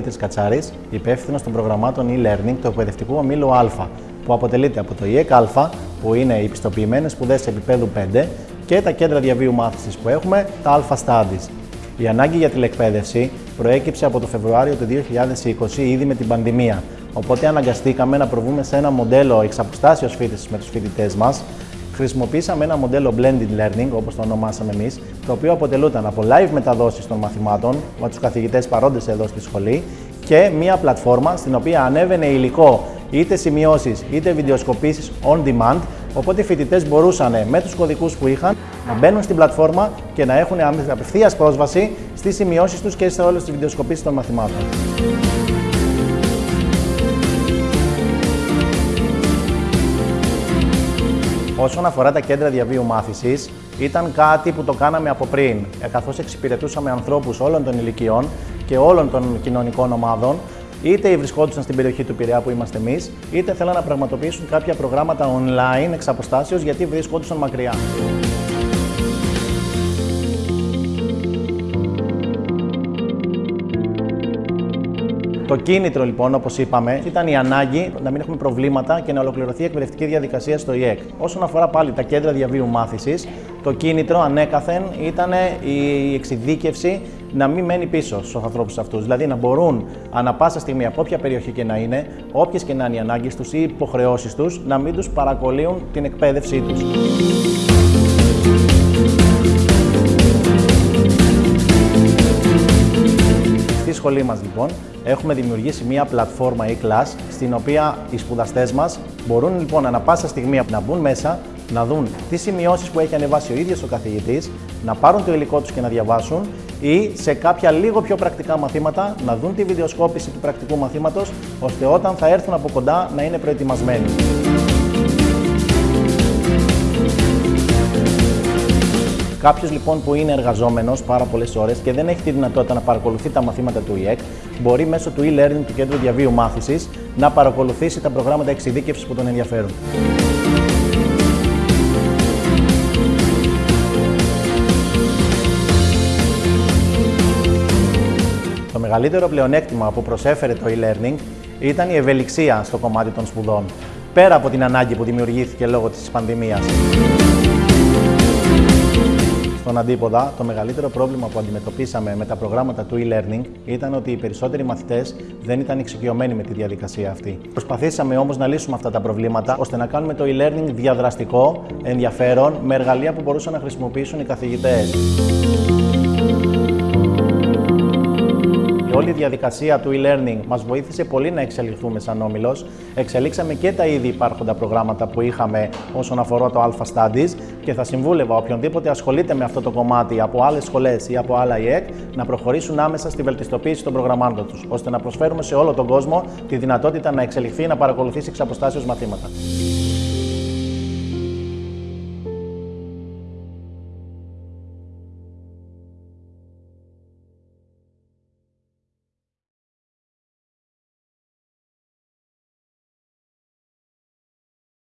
Δημήτρη Κατσάρης, υπεύθυνος των προγραμμάτων e-learning του εκπαιδευτικού ομίλου Α, που αποτελείται από το ΙΕΚ Α, που είναι οι πιστοποιημένες σπουδές επίπεδου 5, και τα κέντρα διαβίου μάθησης που έχουμε, τα Α Studies. Η ανάγκη για τηλεκπαίδευση προέκυψε από το Φεβρουάριο του 2020 ήδη με την πανδημία. Οπότε αναγκαστήκαμε να προβούμε σε ένα μοντέλο εξ αποστάσεως φίτησης με τους φοιτητές μας. Χρησιμοποίησαμε ένα μοντέλο blended learning, όπως το ονομάσαμε εμείς, το οποίο αποτελούταν από live μεταδόσεις των μαθημάτων με τους καθηγητές παρόντες εδώ στη σχολή και μία πλατφόρμα στην οποία ανέβαινε υλικό είτε σημειώσεις είτε βιντεοσκοπήσεις on demand Οπότε οι φοιτητές μπορούσαν με τους κωδικούς που είχαν να μπαίνουν στην πλατφόρμα και να έχουν απευθείας πρόσβαση στις σημειώσεις τους και σε όλες τις βιντεοσκοπήσεις των μαθημάτων. Όσον αφορά τα κέντρα διαβίου μάθησης, ήταν κάτι που το κάναμε από πριν, καθώς εξυπηρετούσαμε ανθρώπους όλων των ηλικιών και όλων των κοινωνικών ομάδων, είτε βρισκόντουσαν στην περιοχή του Πειραιά που είμαστε εμείς, είτε θέλαν να πραγματοποιήσουν κάποια προγράμματα online εξ αποστάσεως γιατί βρισκόντουσαν μακριά. Το κίνητρο λοιπόν, όπως είπαμε, ήταν η ανάγκη να μην έχουμε προβλήματα και να ολοκληρωθεί η εκπαιδευτική διαδικασία στο ΙΕΚ. Όσον αφορά πάλι τα κέντρα διαβίου μάθησης, το κίνητρο ανέκαθεν ήταν η εξειδίκευση να μην μένει πίσω στους ανθρώπους αυτούς. Δηλαδή να μπορούν ανα πάσα στιγμή από όποια περιοχή και να είναι, όποιες και να είναι οι ανάγκες τους ή οι υποχρεώσεις τους, να μην τους παρακολύουν την εκπαίδευσή τους. Σχολή μας λοιπόν έχουμε δημιουργήσει μια πλατφόρμα e-class στην οποία οι σπουδαστές μας μπορούν λοιπόν ανα πάσα στιγμή να μπουν μέσα, να δουν τις σημειώσεις που έχει ανεβάσει ο ίδιος ο καθηγητής, να πάρουν το υλικό τους και να διαβάσουν ή σε κάποια λίγο πιο πρακτικά μαθήματα να δουν τη βιντεοσκόπηση του πρακτικού μαθήματος ώστε όταν θα έρθουν από κοντά να είναι προετοιμασμένοι. Κάποιος λοιπόν που είναι εργαζόμενος πάρα πολλές ώρες και δεν έχει τη δυνατότητα να παρακολουθεί τα μαθήματα του ΙΕΚ, μπορεί μέσω του e-learning του Κέντρου Διαβίου Μάθησης να παρακολουθήσει τα προγράμματα εξειδίκευσης που τον ενδιαφέρουν. Το μεγαλύτερο πλεονέκτημα που προσέφερε το e-learning ήταν η ευελιξία στο κομμάτι των σπουδών, πέρα από την ανάγκη που δημιουργήθηκε λόγω της πανδημίας. Στον αντίποδα, το μεγαλύτερο πρόβλημα που αντιμετωπίσαμε με τα προγράμματα του e-learning ήταν ότι οι περισσότεροι μαθητές δεν ήταν εξοικειωμένοι με τη διαδικασία αυτή. Προσπαθήσαμε όμως να λύσουμε αυτά τα προβλήματα ώστε να κάνουμε το e-learning διαδραστικό, ενδιαφέρον, με εργαλεία που μπορούσαν να χρησιμοποιήσουν οι καθηγητές. Όλη η διαδικασία του e-learning μας βοήθησε πολύ να εξελιχθούμε σαν όμιλος. Εξελίξαμε και τα ήδη υπάρχοντα προγράμματα που είχαμε όσον αφορά το Alpha Studies και θα συμβούλευα οποιονδήποτε ασχολείται με αυτό το κομμάτι από άλλες σχολές ή από άλλα ΙΕΚ να προχωρήσουν άμεσα στη βελτιστοποίηση των προγραμμάτων τους, ώστε να προσφέρουμε σε όλο τον κόσμο τη δυνατότητα να εξελιχθεί να παρακολουθήσει εξ αποστάσεως μαθήματα.